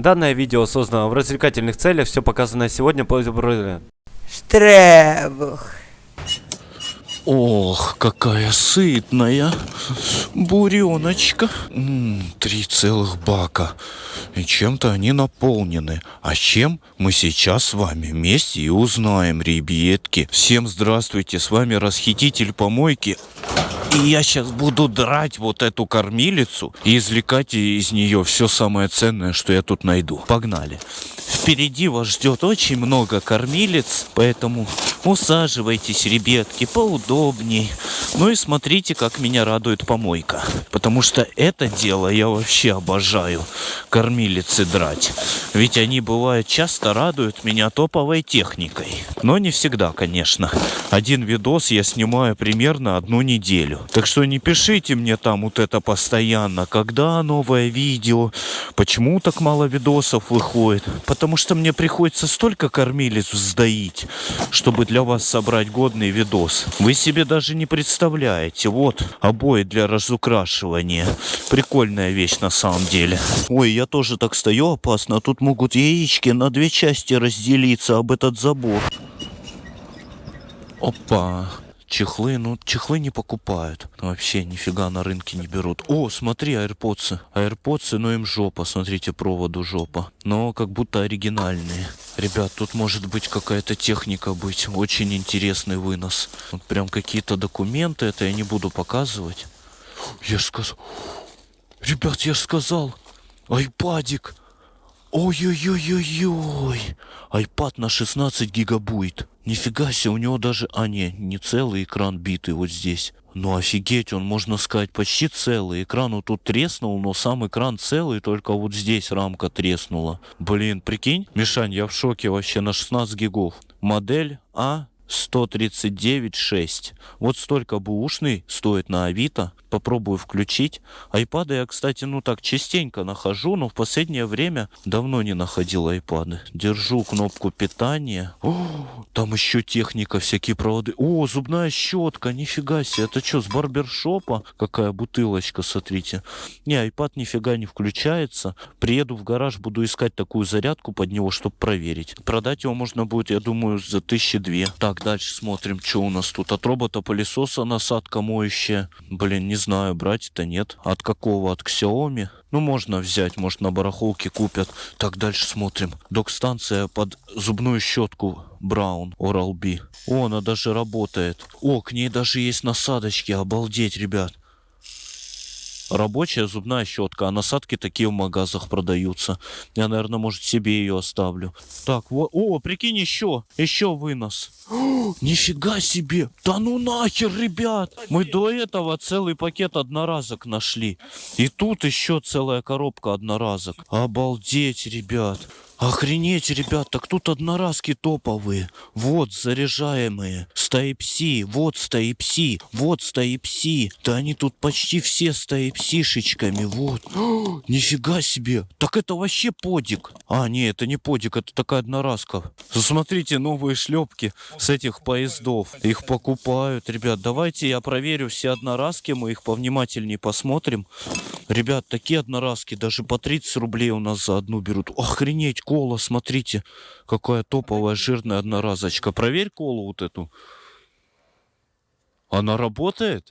Данное видео создано в развлекательных целях, все показанное сегодня. По Штребух. Ох, какая сытная буреночка. Три целых бака. И чем-то они наполнены. А чем мы сейчас с вами вместе и узнаем, ребятки. Всем здравствуйте, с вами расхититель помойки. И я сейчас буду драть вот эту кормилицу и извлекать из нее все самое ценное, что я тут найду. Погнали. Впереди вас ждет очень много кормилец, поэтому усаживайтесь, ребятки, поудобней. Ну и смотрите, как меня радует помойка. Потому что это дело я вообще обожаю. Кормилицы драть. Ведь они бывают часто радуют меня топовой техникой. Но не всегда, конечно. Один видос я снимаю примерно одну неделю. Так что не пишите мне там вот это постоянно, когда новое видео, почему так мало видосов выходит. Потому что мне приходится столько кормилец сдаить, чтобы для вас собрать годный видос. Вы себе даже не представляете. Вот обои для разукрашивания. Прикольная вещь на самом деле. Ой, я тоже так стою опасно. Тут могут яички на две части разделиться об этот забор. Опа. Чехлы, ну чехлы не покупают. Вообще нифига на рынке не берут. О, смотри, аирподсы. Аирподсы, но им жопа. Смотрите, проводу жопа. Но как будто оригинальные. Ребят, тут может быть какая-то техника быть. Очень интересный вынос. Вот прям какие-то документы. Это я не буду показывать. Я сказал... Ребят, я сказал. Айпадик. Ой-ой-ой-ой-ой. Айпад на 16 гигабайт. Нифига себе, у него даже... А, не, не целый экран битый вот здесь. Ну офигеть, он, можно сказать, почти целый. Экран вот тут треснул, но сам экран целый, только вот здесь рамка треснула. Блин, прикинь, Мишань, я в шоке вообще на 16 гигов. Модель А 139.6. Вот столько бушный стоит на Авито. Попробую включить. Айпады я, кстати, ну так частенько нахожу, но в последнее время давно не находил айпады. Держу кнопку питания. О, там еще техника, всякие проводы. О, зубная щетка, нифига себе. Это что, с барбершопа? Какая бутылочка, смотрите. Не, айпад нифига не включается. Приеду в гараж, буду искать такую зарядку под него, чтобы проверить. Продать его можно будет, я думаю, за тысячи две. Так, дальше смотрим, что у нас тут. От робота пылесоса насадка моющая. Блин, не знаю, брать это нет. От какого? От Xiaomi? Ну, можно взять, может, на барахолке купят. Так, дальше смотрим. Док-станция под зубную щетку Браун Oral-B. О, она даже работает. О, к ней даже есть насадочки. Обалдеть, ребят. Рабочая зубная щетка, а насадки такие в магазах продаются. Я, наверное, может, себе ее оставлю. Так, вот. О, прикинь, еще. Еще вынос. О, нифига себе. Да ну нахер, ребят. Мы до этого целый пакет одноразок нашли. И тут еще целая коробка одноразок. Обалдеть, ребят. Охренеть, ребят, так тут одноразки топовые. Вот заряжаемые. С Type-C, вот с Type-C, вот с Type-C. Да они тут почти все с Type-C-шечками, вот. О, нифига себе. Так это вообще подик. А, не, это не подик, это такая одноразка. Смотрите, новые шлепки с этих поездов. Их покупают, ребят. Давайте я проверю все одноразки, мы их повнимательнее посмотрим. Ребят, такие одноразки даже по 30 рублей у нас за одну берут. Охренеть, кола, смотрите, какая топовая жирная одноразочка. Проверь колу вот эту. Она работает?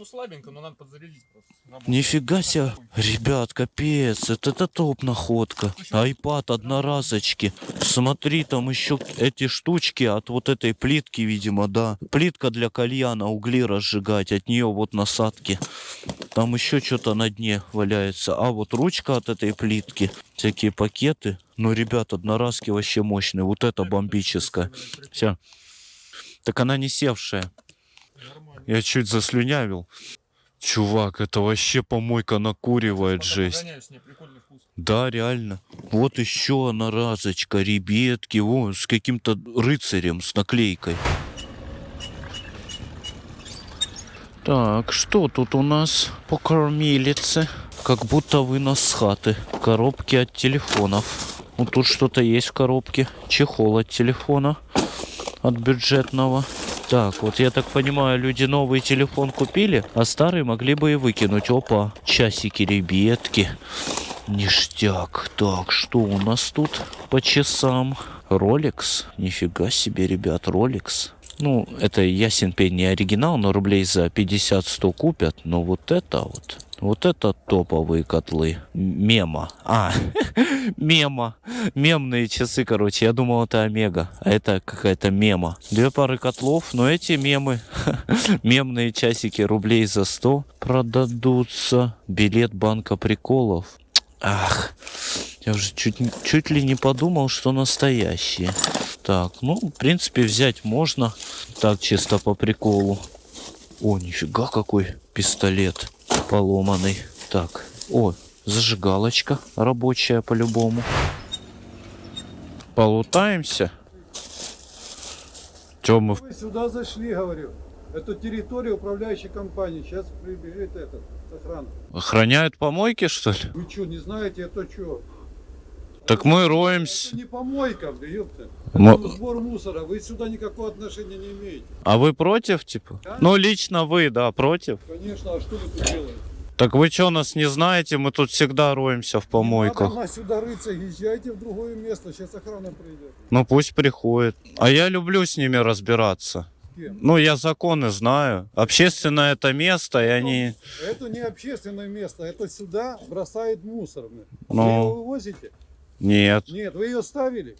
Ну слабенько, но надо подзарядить просто. Нифига себе, ребят, капец, это, это топ находка. Айпад одноразочки. Смотри, там еще эти штучки от вот этой плитки, видимо, да. Плитка для кальяна, угли разжигать, от нее вот насадки. Там еще что-то на дне валяется. А вот ручка от этой плитки, всякие пакеты. Ну, ребят, одноразки вообще мощные. Вот это бомбическая. Все. Так она не севшая. Я чуть заслюнявил. Чувак, это вообще помойка накуривает жесть. Да, реально. Вот еще одна разочка, ребятки, вон, с каким-то рыцарем, с наклейкой. Так, что тут у нас по кормилице? Как будто вынос с хаты. Коробки от телефонов. Вот тут что-то есть в коробке. Чехол от телефона. От бюджетного. Так, вот я так понимаю, люди новый телефон купили, а старый могли бы и выкинуть. Опа, часики, ребятки. Ништяк. Так, что у нас тут по часам? Rolex. Нифига себе, ребят, Rolex. Ну, это ясен пень не оригинал, но рублей за 50-100 купят. Но вот это вот, вот это топовые котлы. Мема. А, мема. Мемные часы, короче. Я думал, это Омега, а это какая-то мема. Две пары котлов, но эти мемы, мемные часики рублей за 100 продадутся. Билет банка приколов. Ах, я уже чуть, чуть ли не подумал, что настоящие. Так, ну, в принципе, взять можно. Так, чисто по приколу. О, нифига какой пистолет поломанный. Так, о, зажигалочка рабочая по-любому. Полутаемся. Чё мы... сюда зашли, говорю. Это территория управляющей компании. Сейчас прибежит этот охрана. Охраняют помойки, что ли? Вы что, не знаете, это что? Так мы роемся. Это не помойка, ёпта. Это сбор мусора. Вы сюда никакого отношения не имеете. А вы против, типа? Ну, лично вы, да, против. Конечно, а что вы тут делаете? Так вы что, нас не знаете? Мы тут всегда роемся в помойках. надо сюда рыться, езжайте в другое место. Сейчас охрана придет. Ну пусть приходит. А я люблю с ними разбираться. С кем? Ну, я законы знаю. Общественное это место, и они... Это не общественное место. Это сюда бросает мусор. Ну. Вы его вывозите? Нет, Нет, вы ее ставили?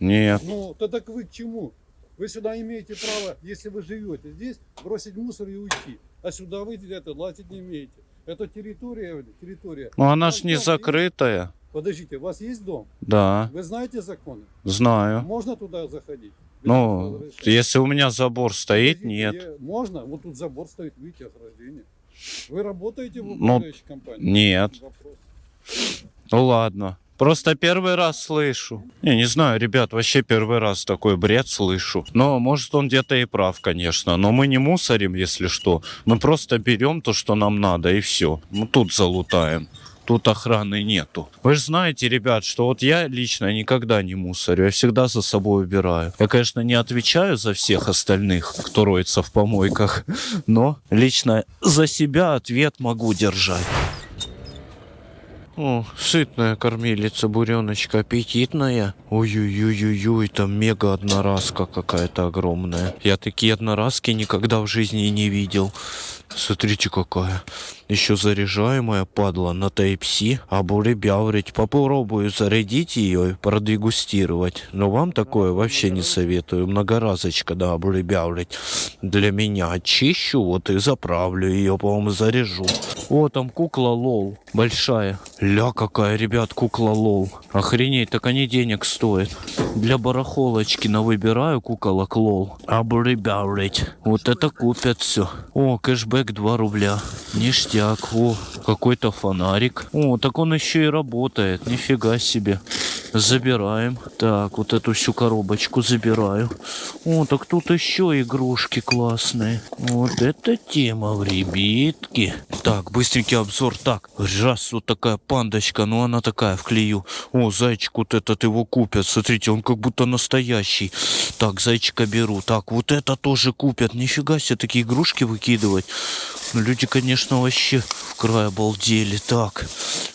нет. Ну, тогда к вы к чему? Вы сюда имеете право, если вы живете здесь, бросить мусор и уйти. А сюда вы это лазить не имеете. Это территория, территория. Ну, она ж Ваш не дом есть? закрытая. Подождите, у вас есть дом? Да, Вы знаете законы? знаю. Можно туда заходить? Ну, если у меня забор стоит, Подождите, нет. я- Можно? Вот тут забор стоит, видите, ограждение. Вы работаете в Ну, управляющей компании? Нет. Вопрос. Ну ладно. Просто первый раз слышу. Не, не знаю, ребят, вообще первый раз такой бред слышу. Но может он где-то и прав, конечно. Но мы не мусорим, если что. Мы просто берем то, что нам надо, и все. Мы тут залутаем. Тут охраны нету. Вы же знаете, ребят, что вот я лично никогда не мусорю. Я всегда за собой убираю. Я, конечно, не отвечаю за всех остальных, кто роется в помойках. Но лично за себя ответ могу держать. О, сытная кормилица, буреночка, аппетитная. Ой-ой-ой-ой-ой, там мега одноразка какая-то огромная. Я такие одноразки никогда в жизни не видел. Смотрите какая. Еще заряжаемая падла на Type-C. Обуребяврить. Попробую зарядить ее и продегустировать. Но вам такое вообще не советую. Многоразочка, да, обуребяврить. Для меня очищу, вот и заправлю ее, по-моему, заряжу. О, там кукла LOL. Большая. Ля какая, ребят, кукла LOL. Охренеть, так они денег стоят. Для барахолочки на выбираю куколок LOL. Обуребяврить. Вот это купят все. О, кэшбэк 2 рубля. Ништяк. О, какой-то фонарик. О, так он еще и работает. Нифига себе. Забираем. Так, вот эту всю коробочку забираю. О, так тут еще игрушки классные. Вот это тема в ребятки. Так, быстренький обзор. Так, раз, вот такая пандочка, ну она такая в клею. О, зайчик вот этот его купят. Смотрите, он как будто настоящий. Так, зайчика беру. Так, вот это тоже купят. Нифига себе, такие игрушки выкидывать. Ну, люди, конечно, вообще в край обалдели. Так,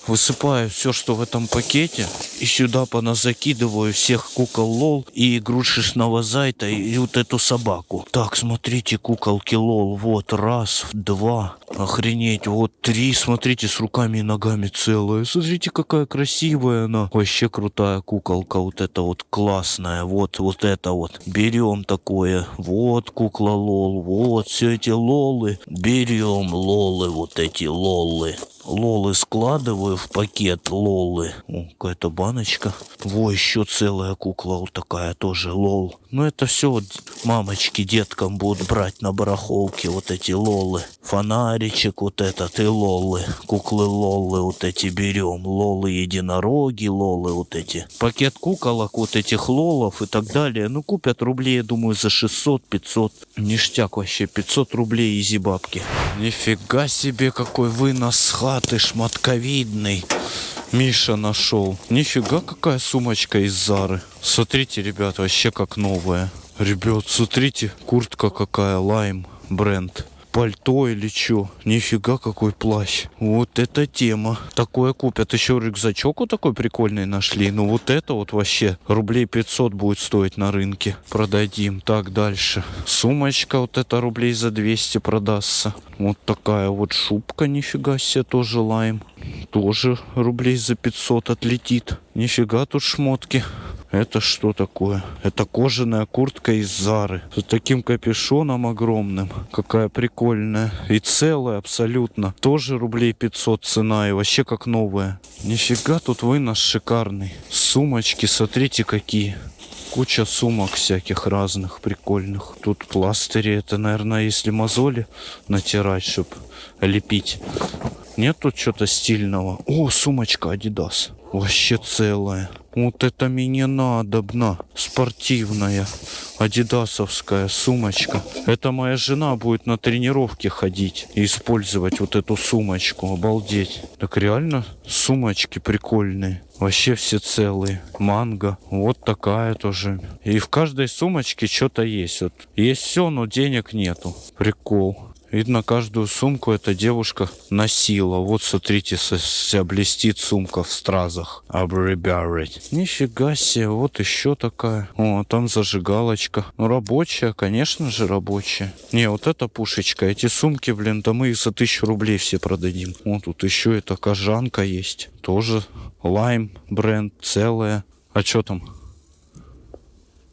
высыпаю все, что в этом пакете. И сюда поназакидываю всех кукол LOL и игрушечного зайца и вот эту собаку. Так, смотрите, куколки LOL. Вот, раз, два. Охренеть, вот три. Смотрите, с руками и ногами целая. Смотрите, какая красивая она. Вообще крутая куколка. Вот это вот классная. Вот, вот это вот. Берем такое. Вот кукла LOL. Вот все эти лолы. Берем лолы, вот эти лолы. Лолы складываю в пакет лолы. О, какая-то баночка. Во, еще целая кукла вот такая тоже LOL. Ну это все вот мамочки деткам будут брать на барахолке вот эти лолы. Фонаричек вот этот и лолы. Куклы лолы вот эти берем. Лолы единороги, лолы вот эти. Пакет куколок вот этих лолов и так далее. Ну купят рублей, я думаю, за 600-500. Ништяк вообще, 500 рублей easy бабки. Нифига себе, какой вынос хаты шматковидный. Миша нашел. Нифига какая сумочка из Зары. Смотрите, ребят, вообще как новая. Ребят, смотрите, куртка какая, лайм, бренд. Пальто или чё. Нифига какой плащ. Вот это тема. Такое купят. Еще рюкзачок вот такой прикольный нашли. Ну вот это вот вообще рублей 500 будет стоить на рынке. Продадим. Так, дальше. Сумочка вот это рублей за 200 продастся. Вот такая вот шубка, нифига себе, тоже лайм. Тоже рублей за 500 отлетит. Нифига тут шмотки. Это что такое? Это кожаная куртка из Зары. С таким капюшоном огромным. Какая прикольная. И целая абсолютно. Тоже рублей 500 цена. И вообще как новая. Нифига тут вынос шикарный. Сумочки, смотрите какие. Куча сумок всяких разных, прикольных. Тут пластыри. Это, наверное, если мозоли натирать, чтобы лепить. Нет тут что-то стильного. О, сумочка Adidas. Вообще целая. Вот это мне надобно. Спортивная. Адидасовская сумочка. Это моя жена будет на тренировке ходить и использовать вот эту сумочку. Обалдеть. Так реально сумочки прикольные. Вообще все целые. Манго. Вот такая тоже. И в каждой сумочке что-то есть. Вот есть все, но денег нету. Прикол. Видно, каждую сумку эта девушка носила. Вот, смотрите, вся блестит сумка в стразах. Обребярить. Нифига себе, вот еще такая. О, а там зажигалочка. Ну, рабочая, конечно же, рабочая. Не, вот эта пушечка. Эти сумки, блин, да мы их за тысячу рублей все продадим. Вот тут еще эта кожанка есть. Тоже лайм бренд целая. А что там?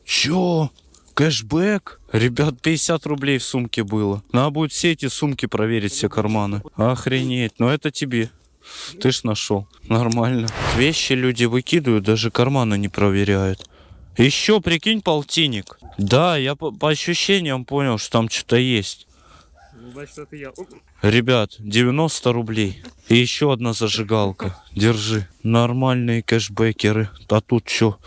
Чё? Кэшбэк? Ребят, 50 рублей в сумке было. Надо будет все эти сумки проверить, все карманы. Охренеть. Но это тебе. Ты ж нашел. Нормально. Вещи люди выкидывают, даже карманы не проверяют. Еще, прикинь, полтинник. Да, я по, по ощущениям понял, что там что-то есть. Значит, это я. Ребят, 90 рублей. И еще одна зажигалка. Держи. Нормальные кэшбэкеры. А тут что?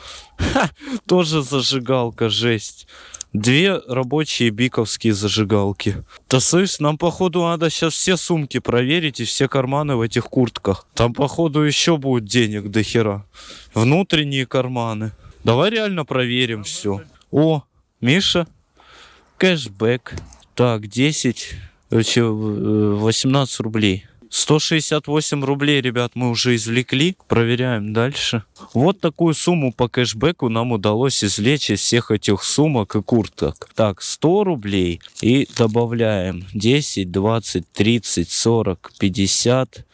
Тоже зажигалка, жесть. Две рабочие биковские зажигалки. Да слышь, нам походу надо сейчас все сумки проверить и все карманы в этих куртках. Там походу еще будет денег до хера. Внутренние карманы. Давай реально проверим все. О, Миша, кэшбэк. Так, 10, э, чё, э, 18 рублей. 168 рублей, ребят, мы уже извлекли. Проверяем дальше. Вот такую сумму по кэшбэку нам удалось извлечь из всех этих сумок и курток. Так, 100 рублей. И добавляем 10, 20, 30, 40, 50,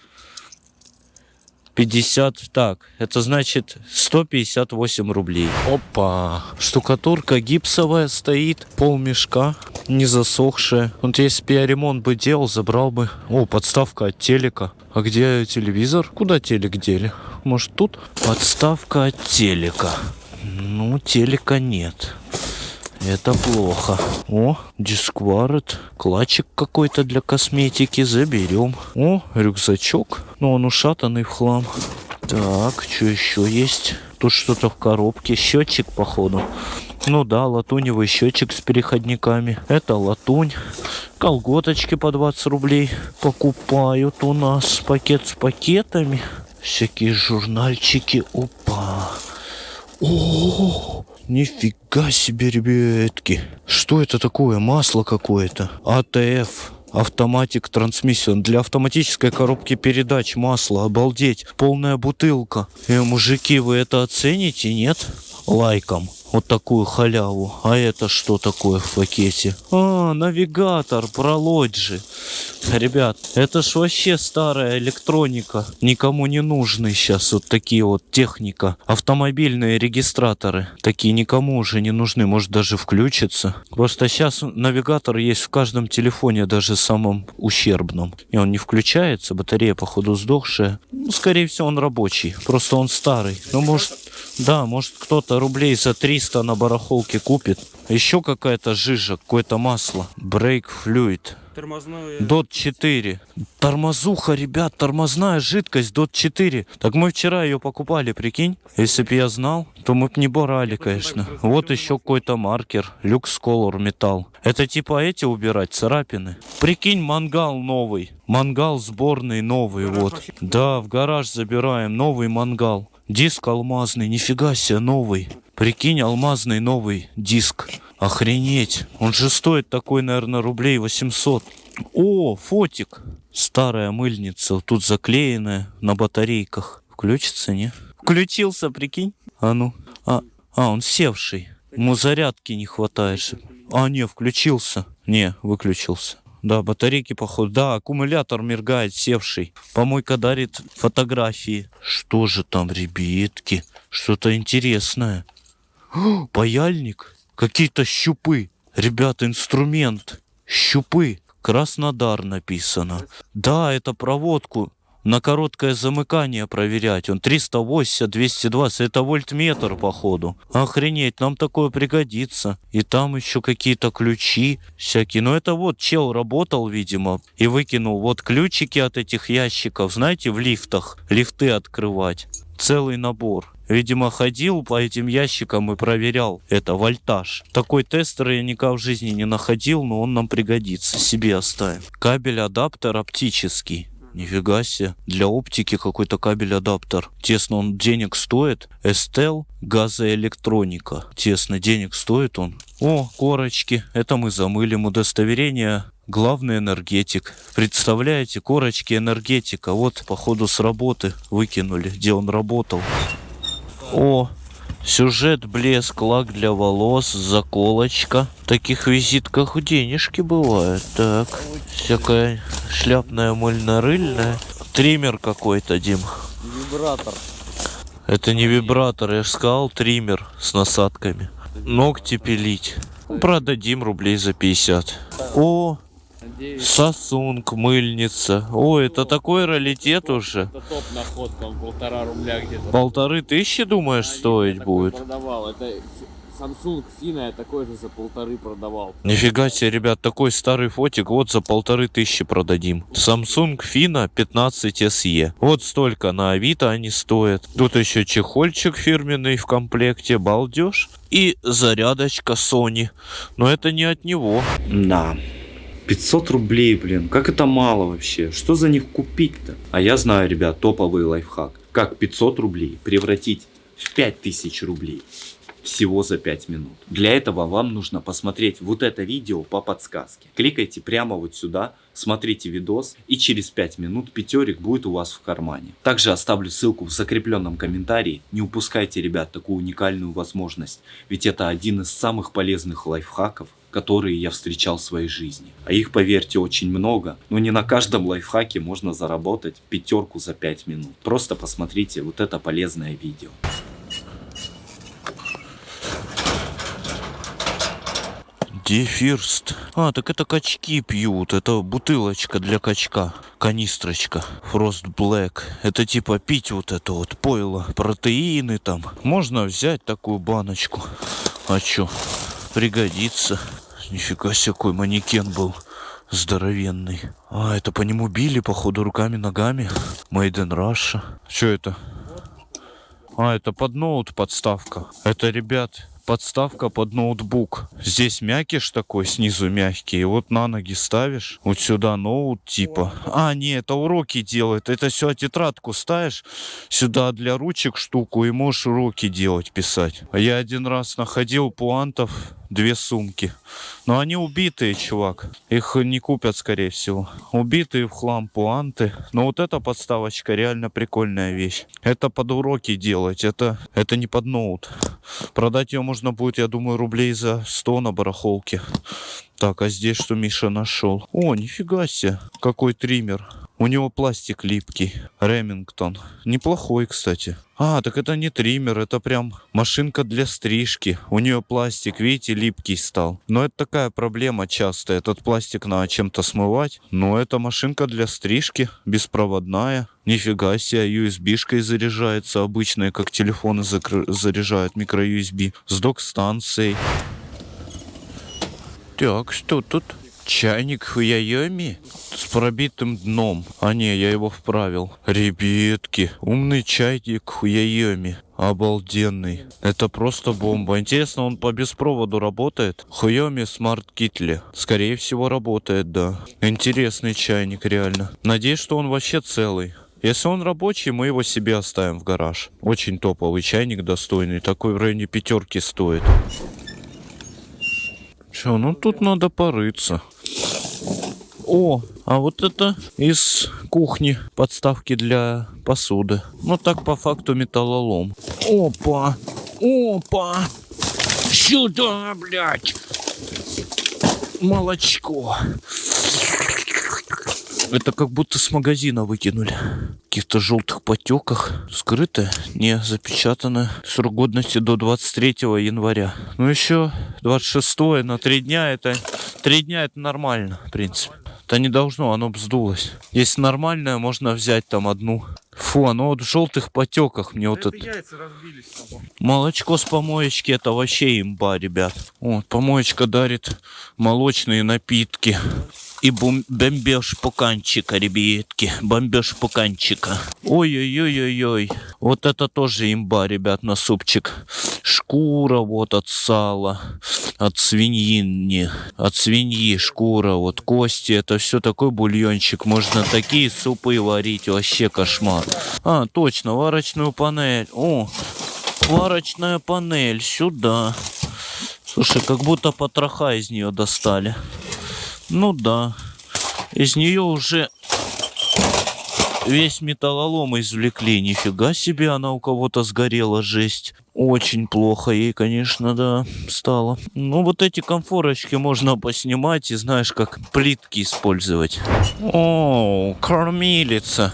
50, так, это значит 158 рублей. Опа, штукатурка гипсовая стоит, пол мешка, не засохшая. Вот если бы я ремонт бы делал, забрал бы. О, подставка от телека. А где телевизор? Куда телек дели? Может тут? Подставка от телека. Ну, телека нет. Это плохо. О, дискварет. Клатчик какой-то для косметики. Заберем. О, рюкзачок. Но он ушатанный в хлам. Так, что еще есть? Тут что-то в коробке. Счетчик, походу. Ну да, латуневый счетчик с переходниками. Это латунь. Колготочки по 20 рублей покупают у нас. Пакет с пакетами. Всякие журнальчики. Опа. О, нифига себе, ребятки. Что это такое? Масло какое-то. АТФ. Автоматик трансмиссион. Для автоматической коробки передач масло. Обалдеть. Полная бутылка. Э, мужики, вы это оцените, нет? Лайком. Вот такую халяву. А это что такое в пакете? А, навигатор, пролоджи. Ребят, это ж вообще старая электроника. Никому не нужны сейчас вот такие вот техника. Автомобильные регистраторы. Такие никому уже не нужны. Может даже включиться. Просто сейчас навигатор есть в каждом телефоне, даже самом ущербном. И он не включается. Батарея, походу, сдохшая. Ну, скорее всего, он рабочий. Просто он старый. Ну, может, да, может кто-то рублей за 300 на барахолке купит. Еще какая-то жижа, какое-то масло. Брейк флюид. Тормозное... Дот 4. Тормозуха, ребят, тормозная жидкость Дот 4. Так мы вчера ее покупали, прикинь. Если бы я знал, то мы бы не брали, конечно. Вот еще какой-то маркер. Люкс Color металл. Это типа эти убирать, царапины. Прикинь, мангал новый. Мангал сборный новый, вот. Да, в гараж забираем новый мангал. Диск алмазный, нифига себе, новый. Прикинь, алмазный новый диск. Охренеть. Он же стоит такой, наверное, рублей 800. О, фотик. Старая мыльница. Тут заклеенная на батарейках. Включится, не? Включился, прикинь. А ну. А, а он севший. Ему зарядки не хватает. А, не, включился. Не, выключился. Да, батарейки, походу. Да, аккумулятор мергает, севший. Помойка дарит фотографии. Что же там, ребятки? Что-то интересное. О, Паяльник. Какие-то щупы. Ребята, инструмент. Щупы. Краснодар написано. Да, это проводку на короткое замыкание проверять. Он 380, 220. Это вольтметр, походу. Охренеть, нам такое пригодится. И там еще какие-то ключи всякие. Но это вот чел работал, видимо, и выкинул вот ключики от этих ящиков. Знаете, в лифтах. Лифты открывать. Целый набор. Видимо, ходил по этим ящикам и проверял это вольтаж. Такой тестер я никогда в жизни не находил, но он нам пригодится. Себе оставим. Кабель-адаптер оптический. Нифига себе. Для оптики какой-то кабель-адаптер. Тесно он денег стоит. Эстел газоэлектроника. Тесно денег стоит он. О, корочки. Это мы замылим. Удостоверение Главный энергетик. Представляете, корочки энергетика. Вот, походу, с работы выкинули, где он работал. О, сюжет, блеск, лак для волос, заколочка. В таких визитках денежки бывают. Так, всякая шляпная мыльно-рыльная. Триммер какой-то, Дим. Вибратор. Это не вибратор, я же сказал, триммер с насадками. Ногти пилить. Продадим рублей за 50. О, Сосунг, мыльница. О, это такой раритет уже. Это топ находка, он полтора рубля где-то. Полторы тысячи, думаешь, стоить Такой будет? продавал. Это Samsung Fina я такой же за полторы продавал. Нифига себе, ребят, такой старый фотик вот за полторы тысячи продадим. Samsung Fina 15 SE. Вот столько на Авито они стоят. Тут еще чехольчик фирменный в комплекте, балдеж. И зарядочка Sony. Но это не от него. Да. 500 рублей, блин, как это мало вообще? Что за них купить-то? А я знаю, ребят, топовый лайфхак. Как 500 рублей превратить в 5000 рублей всего за 5 минут. Для этого вам нужно посмотреть вот это видео по подсказке. Кликайте прямо вот сюда, смотрите видос и через 5 минут пятерик будет у вас в кармане. Также оставлю ссылку в закрепленном комментарии. Не упускайте, ребят, такую уникальную возможность. Ведь это один из самых полезных лайфхаков, которые я встречал в своей жизни. А их, поверьте, очень много. Но не на каждом лайфхаке можно заработать пятерку за 5 минут. Просто посмотрите вот это полезное видео. Дефирст. А, так это качки пьют. Это бутылочка для качка. Канистрочка. Фрост Блэк. Это типа пить вот это вот пойло. Протеины там. Можно взять такую баночку. А чё? Пригодится. Нифига себе, какой манекен был. Здоровенный. А, это по нему били, походу, руками-ногами. Made in Russia. Что это? А, это под ноут подставка. Это, ребят, подставка под ноутбук. Здесь мякиш такой, снизу мягкий. И вот на ноги ставишь. Вот сюда ноут типа. А, не, это уроки делает. Это все тетрадку ставишь. Сюда для ручек штуку и можешь уроки делать, писать. А я один раз находил пуантов две сумки. Но они убитые, чувак. Их не купят, скорее всего. Убитые в хлам пуанты. Но вот эта подставочка реально прикольная вещь. Это под уроки делать. Это, это не под ноут. Продать ее можно будет, я думаю, рублей за 100 на барахолке. Так, а здесь что Миша нашел? О, нифига себе. Какой триммер. У него пластик липкий. Ремингтон. Неплохой, кстати. А, так это не триммер, это прям машинка для стрижки. У нее пластик, видите, липкий стал. Но это такая проблема частая. Этот пластик надо чем-то смывать. Но это машинка для стрижки, беспроводная. Нифига себе, USB-шкой заряжается обычная, как телефоны заряжают, микро-USB. С док-станцией. Так, что тут? Чайник Хуяйоми с пробитым дном. А не, я его вправил. Ребятки, умный чайник Хуяйоми. Обалденный. Это просто бомба. Интересно, он по беспроводу работает? Хуйоми Смарт Китли. Скорее всего, работает, да. Интересный чайник, реально. Надеюсь, что он вообще целый. Если он рабочий, мы его себе оставим в гараж. Очень топовый чайник, достойный. Такой в районе пятерки стоит. Че, ну тут надо порыться. О, а вот это из кухни подставки для посуды. Ну так по факту металлолом. Опа, опа. Сюда, блядь. Молочко. Это как будто с магазина выкинули. В каких-то желтых потеках. Скрыто, не запечатано. Срок годности до 23 января. Ну еще 26 на три дня это... Три дня это нормально, в принципе. Это не должно, оно бздулось. Если нормальное, можно взять там одну. Фу, оно вот в желтых потеках. Мне вот это... Молочко с помоечки это вообще имба, ребят. Вот, помоечка дарит молочные напитки. И бум- бомбеж пуканчика, ребятки. Бомбеж пуканчика. Ой-ой-ой-ой-ой. Вот это тоже имба, ребят, на супчик. Шкура вот от сала. От свиньи. От свиньи шкура. Вот кости. Это все такой бульончик. Можно такие супы варить. Вообще кошмар. А, точно, варочную панель. О, варочная панель. Сюда. Слушай, как будто потроха из нее достали. Ну да. Из нее уже весь металлолом извлекли. Нифига себе, она у кого-то сгорела, жесть. Очень плохо ей, конечно, да, стало. Ну, вот эти комфорочки можно поснимать и, знаешь, как плитки использовать. О, кормилица.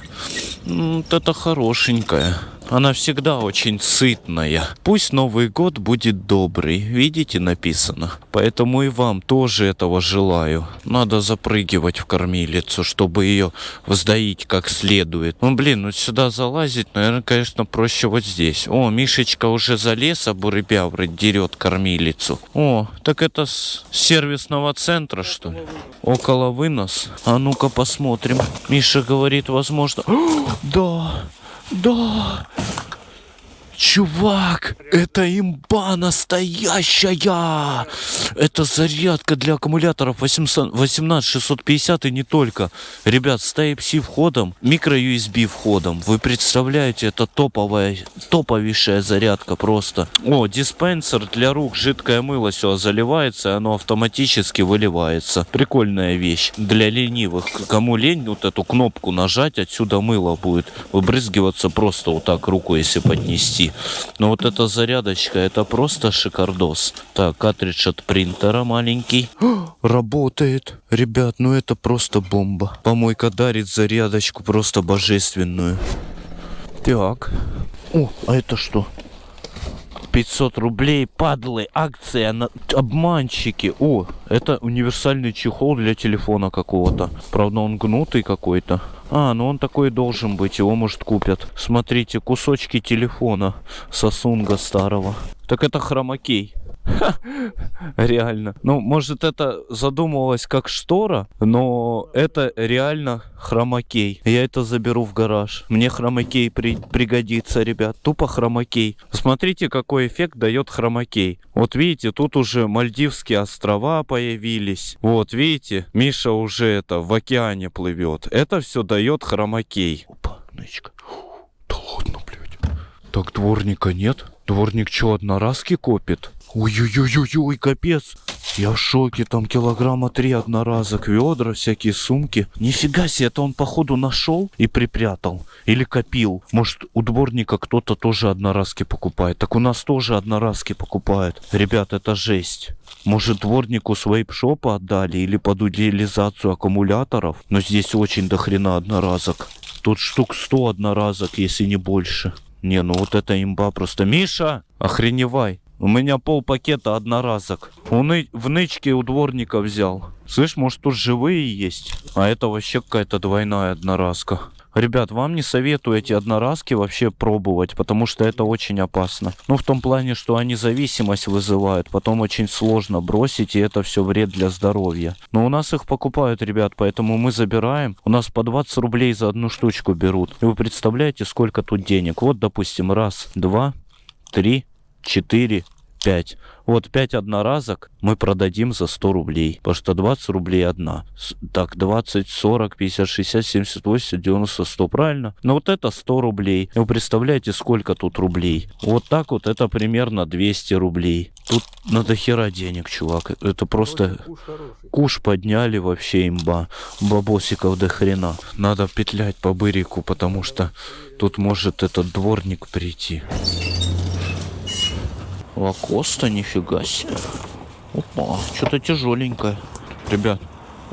Вот это хорошенькая. Она всегда очень сытная. Пусть Новый год будет добрый. Видите, написано. Поэтому и вам тоже этого желаю. Надо запрыгивать в кормилицу, чтобы ее вздоить как следует. Ну, блин, ну сюда залазить, наверное, конечно, проще вот здесь. О, Мишечка уже залез, а бурыбявры дерет кормилицу. О, так это с сервисного центра, что ли? Около вынос. А ну-ка посмотрим. Миша говорит, возможно... да, да. Чувак, это имба настоящая! Это зарядка для аккумуляторов 800 18650 и не только. Ребят, с Type-C входом, микро-USB входом. Вы представляете, это топовая, топовейшая зарядка просто. О, диспенсер для рук, жидкое мыло все заливается, оно автоматически выливается. Прикольная вещь. Для ленивых. Кому лень вот эту кнопку нажать, отсюда мыло будет выбрызгиваться просто вот так руку, если поднести. Но вот эта зарядочка, это просто шикардос. Так, картридж от принтера маленький. Работает. Ребят, ну это просто бомба. Помойка дарит зарядочку просто божественную. Так. О, а это что? 500 рублей, падлы, акция, на... обманщики. О, это универсальный чехол для телефона какого-то. Правда, он гнутый какой-то. А, ну он такой должен быть, его, может, купят. Смотрите, кусочки телефона Сосунга старого. Так это хромакей. Реально. Ну, может, это задумывалось как штора, но это реально хромакей. Я это заберу в гараж. Мне хромакей при- пригодится, ребят. Тупо хромакей. Смотрите, какой эффект дает хромакей. Вот видите, тут уже Мальдивские острова появились. Вот, видите, Миша уже это в океане плывет. Это все дает хромакей. Опа, нычка. Да ладно, блядь. Так дворника нет? Дворник что, одноразки копит? Ой-ой-ой-ой, капец. Я в шоке, там килограмма три одноразок, ведра, всякие сумки. Нифига себе, это он походу нашел и припрятал. Или копил. Может, у дворника кто-то тоже одноразки покупает. Так у нас тоже одноразки покупают. Ребят, это жесть. Может, дворнику свейп-шопа отдали или под утилизацию аккумуляторов. Но здесь очень дохрена одноразок. Тут штук 100 одноразок, если не больше. Не, ну вот это имба просто. Миша, охреневай. У меня пол пакета одноразок. У ны- в нычке у дворника взял. Слышь, может тут живые есть? А это вообще какая-то двойная одноразка. Ребят, вам не советую эти одноразки вообще пробовать, потому что это очень опасно. Ну, в том плане, что они зависимость вызывают, потом очень сложно бросить, и это все вред для здоровья. Но у нас их покупают, ребят, поэтому мы забираем. У нас по 20 рублей за одну штучку берут. И вы представляете, сколько тут денег? Вот, допустим, раз, два, три, четыре, 5. Вот 5 одноразок мы продадим за 100 рублей. Потому что 20 рублей одна. Так, 20, 40, 50, 60, 70, 80, 90, 100. Правильно? Но вот это 100 рублей. Вы представляете, сколько тут рублей? Вот так вот это примерно 200 рублей. Тут надо хера денег, чувак. Это просто... Куш подняли вообще имба. Бабосиков до хрена. Надо петлять по бырику, потому что тут может этот дворник прийти. Лакоста, нифига себе. Опа, что-то тяжеленькое. Ребят.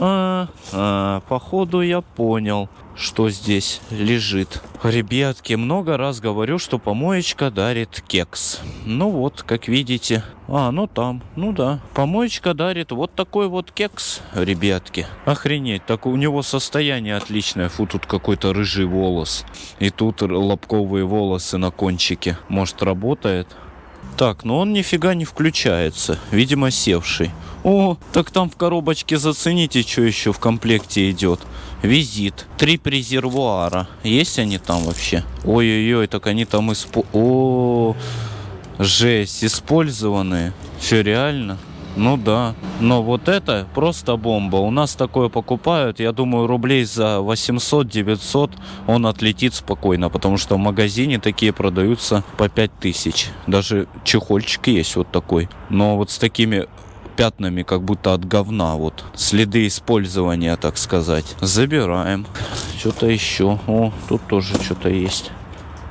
А, а, походу я понял, что здесь лежит. Ребятки, много раз говорю, что помоечка дарит кекс. Ну вот, как видите. А, ну там, ну да. Помоечка дарит вот такой вот кекс, ребятки. Охренеть, так у него состояние отличное. Фу, тут какой-то рыжий волос. И тут лобковые волосы на кончике. Может, работает? Так, но он нифига не включается. Видимо, севший. О, так там в коробочке зацените, что еще в комплекте идет. Визит. Три презервуара. Есть они там вообще? Ой-ой-ой, так они там испо... О, жесть, использованные. Все реально? Ну да. Но вот это просто бомба. У нас такое покупают, я думаю, рублей за 800-900 он отлетит спокойно, потому что в магазине такие продаются по 5000. Даже чехольчик есть вот такой. Но вот с такими пятнами, как будто от говна, вот. Следы использования, так сказать. Забираем. Что-то еще. О, тут тоже что-то есть.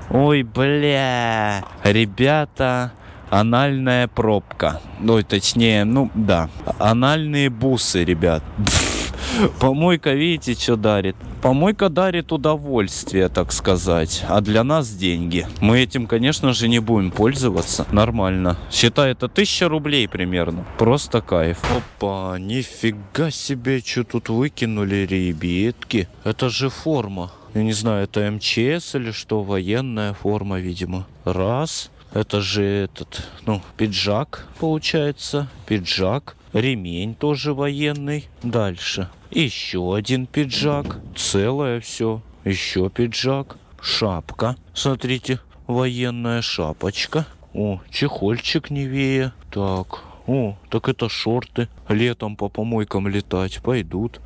Ой, бля. Ребята, анальная пробка. Ну, точнее, ну, да. Анальные бусы, ребят. Помойка, видите, что дарит? Помойка дарит удовольствие, так сказать, а для нас деньги. Мы этим, конечно же, не будем пользоваться. Нормально. Считай, это тысяча рублей примерно. Просто кайф. Опа, нифига себе, что тут выкинули, ребятки. Это же форма. Я не знаю, это МЧС или что, военная форма, видимо. Раз. Это же этот, ну, пиджак, получается. Пиджак. Ремень тоже военный. Дальше. Еще один пиджак. Целое все. Еще пиджак. Шапка. Смотрите, военная шапочка. О, чехольчик Невея. Так. О, так это шорты. Летом по помойкам летать пойдут.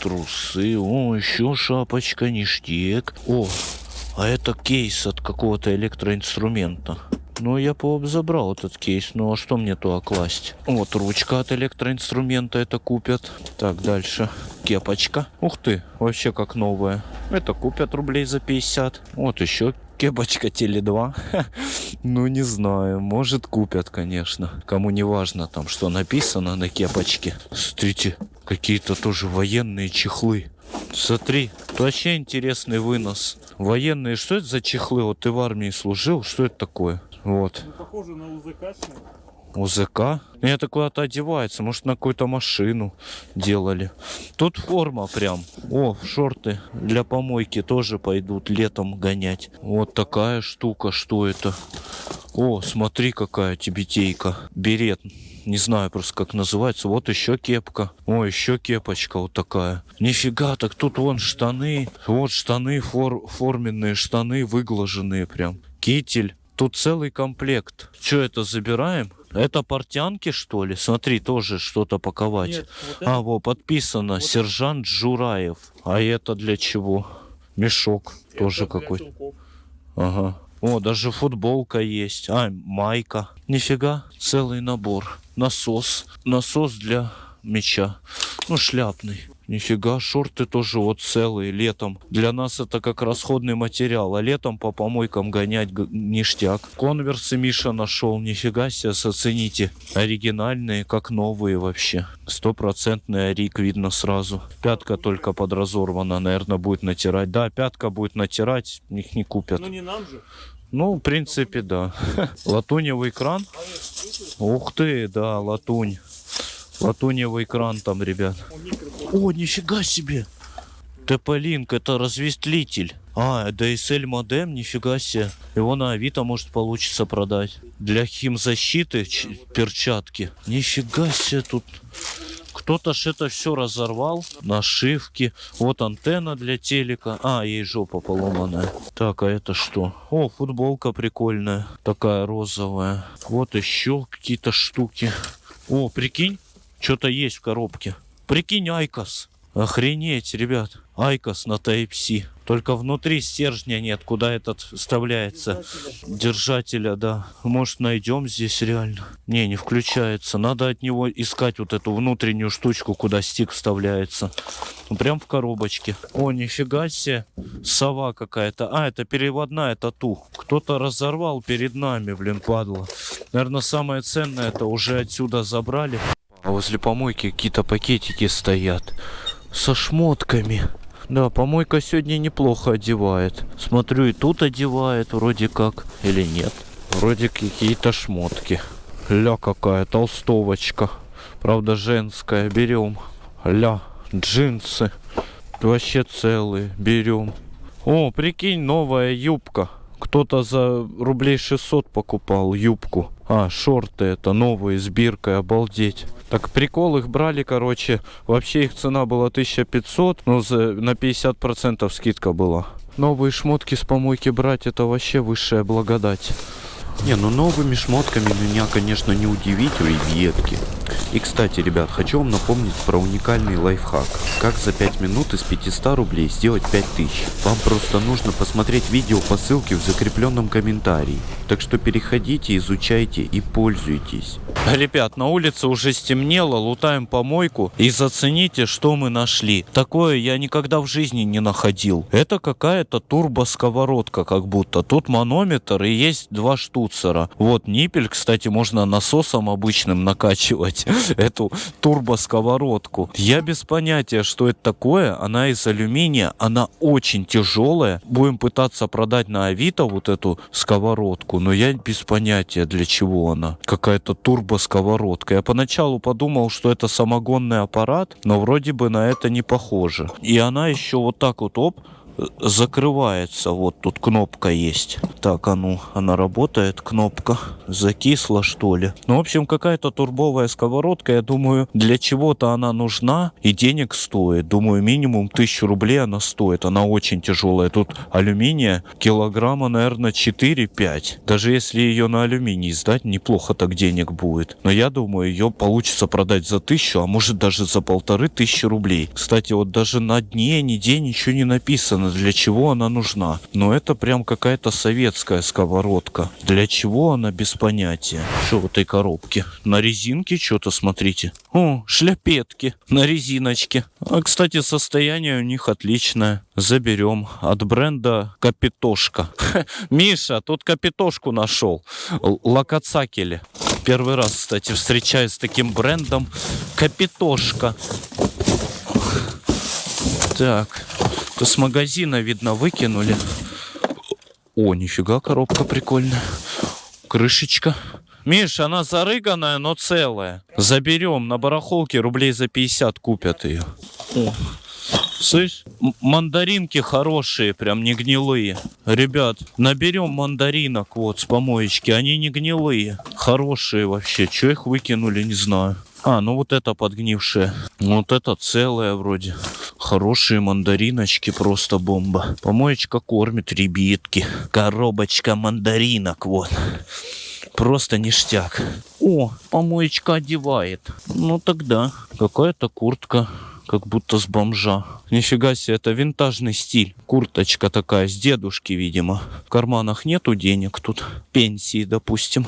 Трусы. О, еще шапочка, ништяк. О, а это кейс от какого-то электроинструмента. Ну, я бы забрал этот кейс. Ну, а что мне туда класть? Вот ручка от электроинструмента это купят. Так, дальше. Кепочка. Ух ты, вообще как новая. Это купят рублей за 50. Вот еще кепочка Теле 2. Ну, не знаю. Может, купят, конечно. Кому не важно там, что написано на кепочке. Смотрите, какие-то тоже военные чехлы. Смотри, вообще интересный вынос. Военные, что это за чехлы? Вот ты в армии служил, что это такое? Вот. Похоже на. УЗК? Ну, Это куда-то одевается, может на какую-то машину делали. Тут форма прям. О, шорты для помойки тоже пойдут летом гонять. Вот такая штука, что это? О, смотри какая тибетейка. Берет. Не знаю просто как называется. Вот еще кепка. О, еще кепочка вот такая. Нифига, так тут вон штаны. Вот штаны, фор, форменные штаны, выглаженные прям. Китель. Тут целый комплект. Что это забираем? Это портянки, что ли? Смотри, тоже что-то паковать. Нет, вот А, вот подписано. Сержант Жураев. А это для чего? Мешок тоже какой-то. Ага. О, даже футболка есть. А, майка. Нифига, целый набор. Насос. Насос для меча. Ну, шляпный. Нифига, шорты тоже вот целые летом. Для нас это как расходный материал, а летом по помойкам гонять ништяк. Конверсы Миша нашел, нифига себе, оцените. Оригинальные, как новые вообще. Стопроцентный орик видно сразу. Пятка только подразорвана, наверное, будет натирать. Да, пятка будет натирать, их не купят. Ну не нам же. Ну, в принципе, да. Латуневый кран. Ух ты, да, латунь. Латуневый кран там, ребят. О, нифига себе. ТП-линк, это разветвитель. А, DSL модем, нифига себе. Его на Авито может получится продать. Для химзащиты перчатки. Нифига себе тут. Кто-то ж это все разорвал. Нашивки. Вот антенна для телека. А, ей жопа поломанная. Так, а это что? О, футболка прикольная. Такая розовая. Вот еще какие-то штуки. О, прикинь, что-то есть в коробке. Прикинь, IQOS. Охренеть, ребят. IQOS на Type-C. Только внутри стержня нет, куда этот вставляется. Держателя, да. Может, найдем здесь реально? Не, не включается. Надо от него искать вот эту внутреннюю штучку, куда стик вставляется. Ну, Прям в коробочке. О, нифига себе. Сова какая-то. А, это переводная тату. Кто-то разорвал перед нами, блин, падла. Наверное, самое ценное это уже отсюда забрали. А возле помойки какие-то пакетики стоят. Со шмотками. Да, помойка сегодня неплохо одевает. Смотрю, и тут одевает вроде как. Или нет? Вроде какие-то шмотки. Ля какая толстовочка. Правда, женская. Берем. Ля, джинсы. Вообще целые. Берем. О, прикинь, новая юбка. Кто-то за рублей 600 покупал юбку. А, шорты это новые с биркой, обалдеть. Так прикол, их брали, короче, вообще их цена была 1500, но за, на 50% скидка была. Новые шмотки с помойки брать, это вообще высшая благодать. Не, ну новыми шмотками меня, конечно, не удивить, ребятки. И, кстати, ребят, хочу вам напомнить про уникальный лайфхак. Как за 5 минут из 500 рублей сделать 5000. Вам просто нужно посмотреть видео по ссылке в закрепленном комментарии. Так что переходите, изучайте и пользуйтесь. Ребят, на улице уже стемнело, лутаем помойку и зацените, что мы нашли. Такое я никогда в жизни не находил. Это какая-то турбосковородка как будто. Тут манометр и есть два штуцера. Вот ниппель, кстати, можно насосом обычным накачивать эту турбосковородку. Я без понятия, что это такое. Она из алюминия, она очень тяжелая. Будем пытаться продать на Авито вот эту сковородку, но я без понятия, для чего она. Какая-то турбосковородка. Я поначалу подумал, что это самогонный аппарат, но вроде бы на это не похоже. И она еще вот так вот, оп, закрывается. Вот тут кнопка есть. Так, а ну, она работает, кнопка. Закисла, что ли? Ну, в общем, какая-то турбовая сковородка. Я думаю, для чего-то она нужна и денег стоит. Думаю, минимум тысячу рублей она стоит. Она очень тяжелая. Тут алюминия килограмма, наверное, 4-5. Даже если ее на алюминий сдать, неплохо так денег будет. Но я думаю, ее получится продать за тысячу, а может даже за полторы тысячи рублей. Кстати, вот даже на дне, нигде ничего не написано, для чего она нужна. Но это прям какая-то советская сковородка. Для чего она без понятия. Что в этой коробке? На резинке что-то, смотрите. О, шляпетки на резиночке. А, кстати, состояние у них отличное. Заберем. От бренда Капитошка. Миша, тут Капитошку нашел. Лакацакели. Первый раз, кстати, встречаюсь с таким брендом. Капитошка. Так. С магазина, видно, выкинули. О, нифига, коробка прикольная. Крышечка. Миш, она зарыганная, но целая. Заберем на барахолке, рублей за 50 купят ее. О. Слышь, мандаринки хорошие, прям не гнилые. Ребят, наберем мандаринок вот с помоечки, они не гнилые. Хорошие вообще, что их выкинули, не знаю. А, ну вот это подгнившее. Вот это целое вроде. Хорошие мандариночки, просто бомба. Помоечка кормит ребятки. Коробочка мандаринок, вот. Просто ништяк. О, помоечка одевает. Ну тогда. Какая-то куртка. Как будто с бомжа. Нифига себе, это винтажный стиль. Курточка такая, с дедушки, видимо. В карманах нету денег тут. Пенсии, допустим.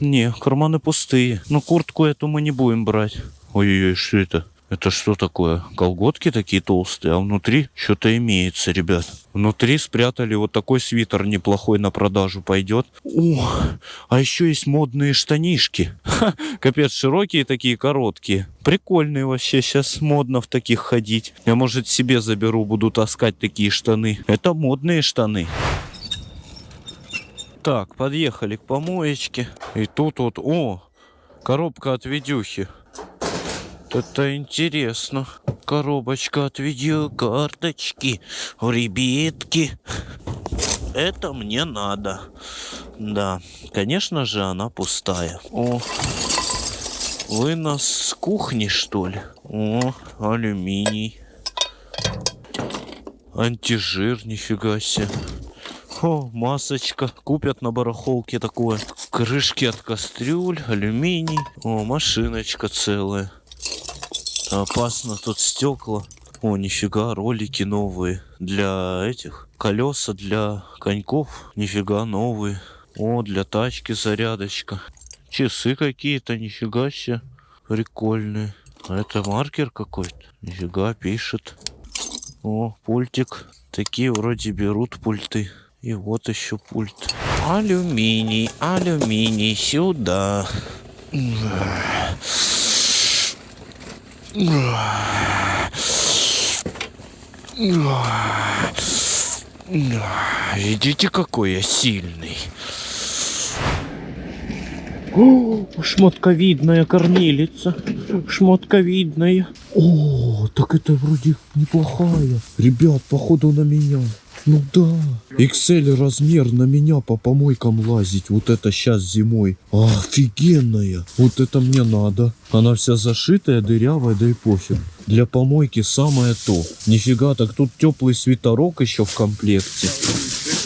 Не, карманы пустые. Но куртку эту мы не будем брать. Ой-ой-ой, что это? Это что такое? Колготки такие толстые, а внутри что-то имеется, ребят. Внутри спрятали вот такой свитер неплохой на продажу пойдет. О, а еще есть модные штанишки. Ха, капец, широкие такие, короткие. Прикольные вообще, сейчас модно в таких ходить. Я, может, себе заберу, буду таскать такие штаны. Это модные штаны. Так, подъехали к помоечке. И тут вот, о, коробка от видюхи. Это интересно. Коробочка от видеокарточки. Ребятки. Это мне надо. Да, конечно же, она пустая. О, вы нас с кухни, что ли? О, алюминий. Антижир, нифига себе. О, масочка. Купят на барахолке такое. Крышки от кастрюль, алюминий. О, машиночка целая. Опасно тут стекла. О, нифига, ролики новые. Для этих. Колеса для коньков. Нифига, новые. О, для тачки зарядочка. Часы какие-то, нифига себе. Прикольные. А это маркер какой-то. Нифига, пишет. О, пультик. Такие вроде берут пульты. И вот еще пульт. Алюминий, алюминий, сюда. Видите, какой я сильный. О, шмотковидная кормилица. Шмотковидная. О, так это вроде неплохая. Ребят, походу на меня. Ну да. XL размер на меня по помойкам лазить. Вот это сейчас зимой. Офигенная. Вот это мне надо. Она вся зашитая, дырявая, да и пофиг. Для помойки самое то. Нифига, так тут теплый свитерок еще в комплекте.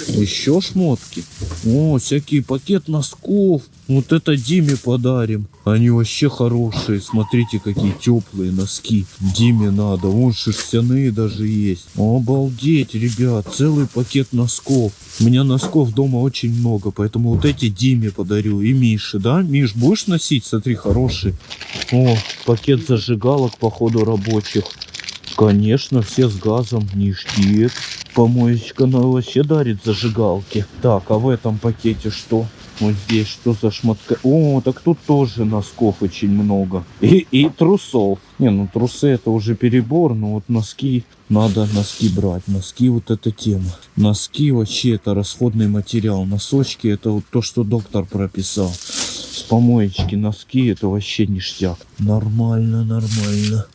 Еще шмотки. О, всякий пакет носков. Вот это Диме подарим. Они вообще хорошие. Смотрите, какие теплые носки. Диме надо. Вон шерстяные даже есть. Обалдеть, ребят. Целый пакет носков. У меня носков дома очень много. Поэтому вот эти Диме подарю. И Мише, да? Миш, будешь носить? Смотри, хороший. О, пакет зажигалок, походу, рабочих. Конечно, все с газом, ништяк. Помоечка она вообще дарит зажигалки. Так, а в этом пакете что? Вот здесь что за шмотка? О, так тут тоже носков очень много. И, и трусов. Не, ну трусы это уже перебор, но вот носки, надо носки брать. Носки вот эта тема. Носки вообще это расходный материал. Носочки это вот то, что доктор прописал. С помоечки носки это вообще ништяк. Нормально, нормально.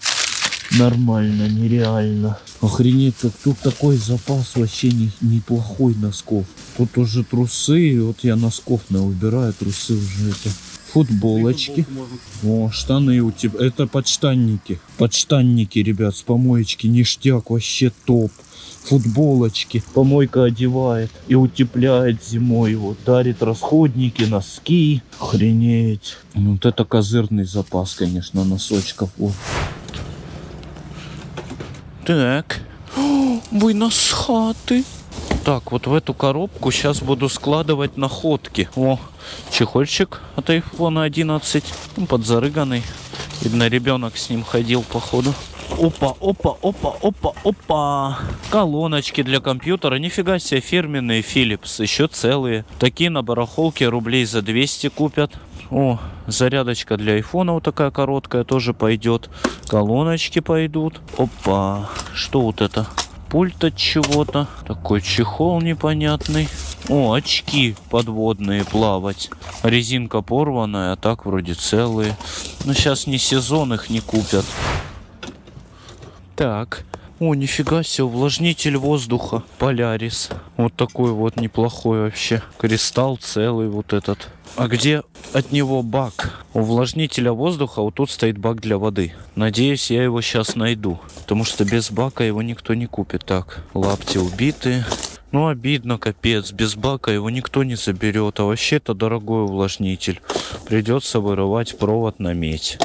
Нормально, нереально. Охренеть, как тут такой запас вообще не, неплохой носков. Тут уже трусы, вот я носков на убираю, трусы уже это. Футболочки. О, штаны у тебя. Это подштанники. Подштанники, ребят, с помоечки. Ништяк, вообще топ. Футболочки. Помойка одевает и утепляет зимой. Вот дарит расходники, носки. Охренеть. Вот это козырный запас, конечно, носочков. Вот. Так. О, вынос с хаты. Так, вот в эту коробку сейчас буду складывать находки. О, чехольчик от iPhone 11. Ну, подзарыганный. Видно, ребенок с ним ходил, походу. Опа, опа, опа, опа, опа. Колоночки для компьютера. Нифига себе, фирменные Philips. Еще целые. Такие на барахолке рублей за 200 купят. О, зарядочка для айфона вот такая короткая тоже пойдет. Колоночки пойдут. Опа. Что вот это? Пульт от чего-то. Такой чехол непонятный. О, очки подводные плавать. Резинка порванная, а так вроде целые. Но сейчас не сезон, их не купят. Так. О, нифига себе, увлажнитель воздуха. Полярис. Вот такой вот неплохой вообще. Кристалл целый вот этот. А где от него бак? Увлажнителя воздуха, вот тут стоит бак для воды. Надеюсь, я его сейчас найду. Потому что без бака его никто не купит. Так, лапти убиты. Ну, обидно, капец. Без бака его никто не заберет. А вообще это дорогой увлажнитель. Придется вырывать провод на медь.